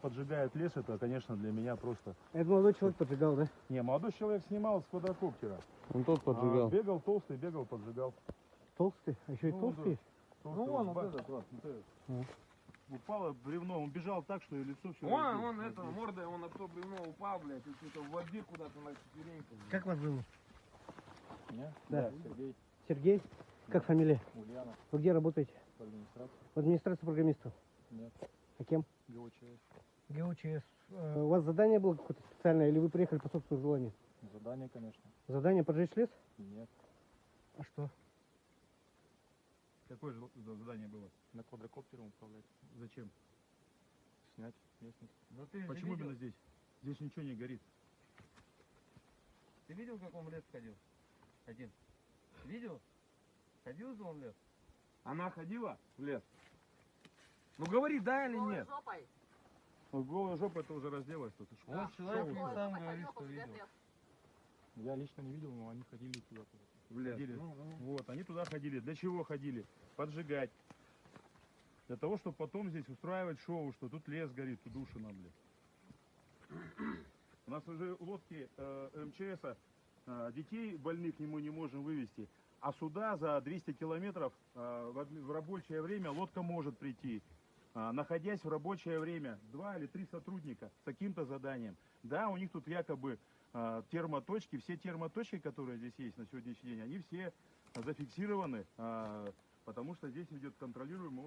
Поджигает лес, это, конечно, для меня просто... Это молодой человек поджигал, да? Не, молодой человек снимал с квадрокоптера. Он тот А, поджигал. бегал толстый, бегал, поджигал. Толстый? А еще и Ну, толстый? Толстый Ну, вон вот этот вот. вот этот. Упало бревно, он бежал так, что и лицо все... Вон, он это, мордой, он на то бревно упал, блядь, и что-то в воде куда-то на четвереньках. блядь. Как вас зовут? Меня? Да. Сергей, Сергей? Как фамилия? Ульяна, Вы где работаете? по администрации. В администрации программистов. Нет, А кем? ГОЧС. ГУЧС. Э, У вас задание было какое-то специальное или вы приехали по собственному желанию? Задание, конечно. Задание поджечь лес? Нет. А что? Какое же задание было? На квадрокоптере управлять. Зачем? Снять местность. Ну ты Почему именно здесь? Здесь ничего не горит. Ты видел, как он в лес ходил? Один. Видел? Ходил же он в лес? Она ходила в лес? Ну говори, да или нет? Ну, голая жопа это уже разделась. Тут. Шо- Вот человек и тут? сам говорит, что видел. Я лично не видел, но они ходили туда. В лес. Ходили. Ну, ну. Вот, они туда ходили. Для чего ходили? Поджигать. Для того, чтобы потом здесь устраивать шоу, что тут лес горит, тут душина, блядь. У нас уже лодки э, МЧСа, э, детей больных не мы не можем вывести, а сюда за 200 километров э, в, в рабочее время лодка может прийти. А, находясь в рабочее время, два или три сотрудника с каким-то заданием. Да, у них тут якобы а, термоточки, все термоточки, которые здесь есть на сегодняшний день, они все зафиксированы, а, потому что здесь идет контролируемый